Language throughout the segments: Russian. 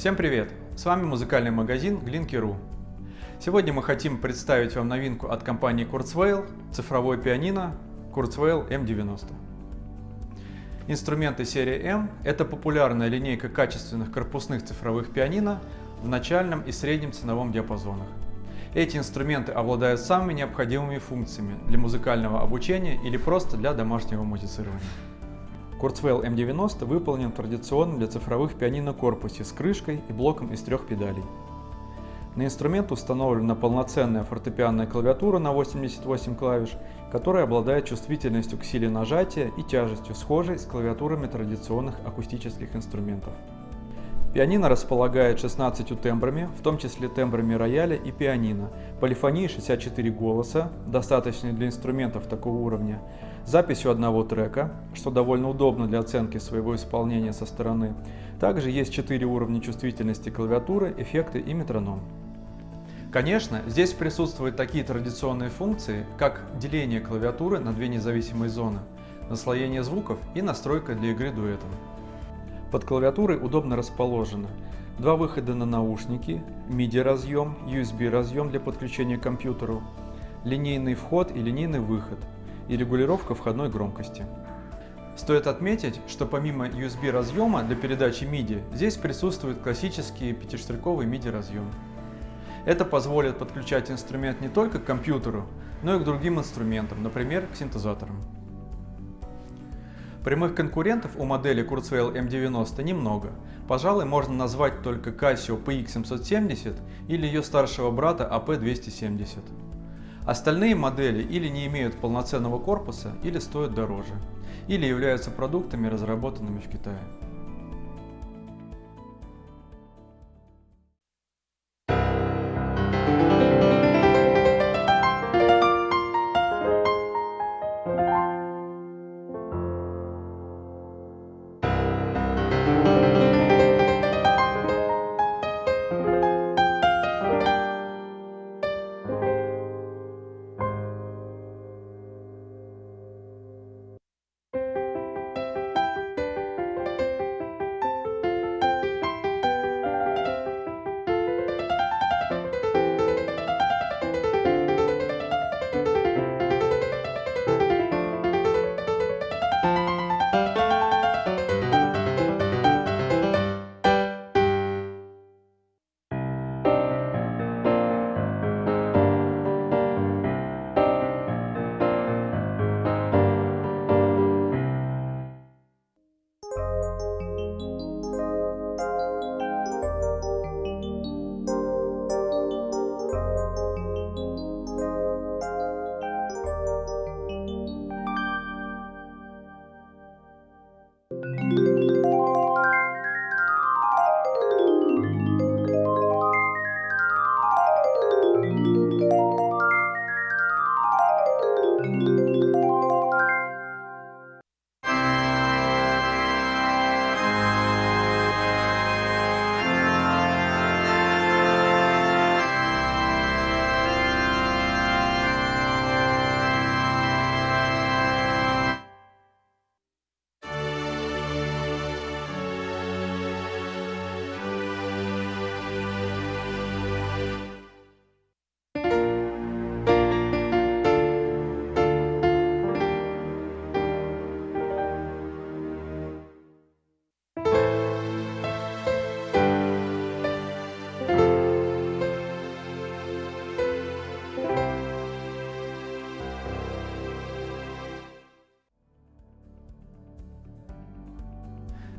Всем привет! С вами музыкальный магазин Glinky.ru. Сегодня мы хотим представить вам новинку от компании Kurzweil – цифровой пианино Kurzweil M90. Инструменты серии M – это популярная линейка качественных корпусных цифровых пианино в начальном и среднем ценовом диапазонах. Эти инструменты обладают самыми необходимыми функциями для музыкального обучения или просто для домашнего музицирования. Kurzweil M90 выполнен в традиционном для цифровых пианино корпусе с крышкой и блоком из трех педалей. На инструмент установлена полноценная фортепианная клавиатура на 88 клавиш, которая обладает чувствительностью к силе нажатия и тяжестью, схожей с клавиатурами традиционных акустических инструментов. Пианино располагает 16 тембрами, в том числе тембрами рояля и пианино, полифонией 64 голоса, достаточной для инструментов такого уровня, записью одного трека, что довольно удобно для оценки своего исполнения со стороны. Также есть 4 уровня чувствительности клавиатуры, эффекты и метроном. Конечно, здесь присутствуют такие традиционные функции, как деление клавиатуры на две независимые зоны, наслоение звуков и настройка для игры дуэтом. Под клавиатурой удобно расположено два выхода на наушники, MIDI разъем, USB разъем для подключения к компьютеру, линейный вход и линейный выход и регулировка входной громкости. Стоит отметить, что помимо USB разъема для передачи MIDI, здесь присутствует классический пятиштриковый MIDI разъем. Это позволит подключать инструмент не только к компьютеру, но и к другим инструментам, например, к синтезаторам. Прямых конкурентов у модели Kurzweil M90 немного. Пожалуй, можно назвать только Casio PX770 или ее старшего брата AP270. Остальные модели или не имеют полноценного корпуса, или стоят дороже, или являются продуктами, разработанными в Китае.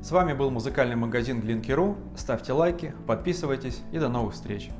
С вами был музыкальный магазин Glinky.ru. Ставьте лайки, подписывайтесь и до новых встреч!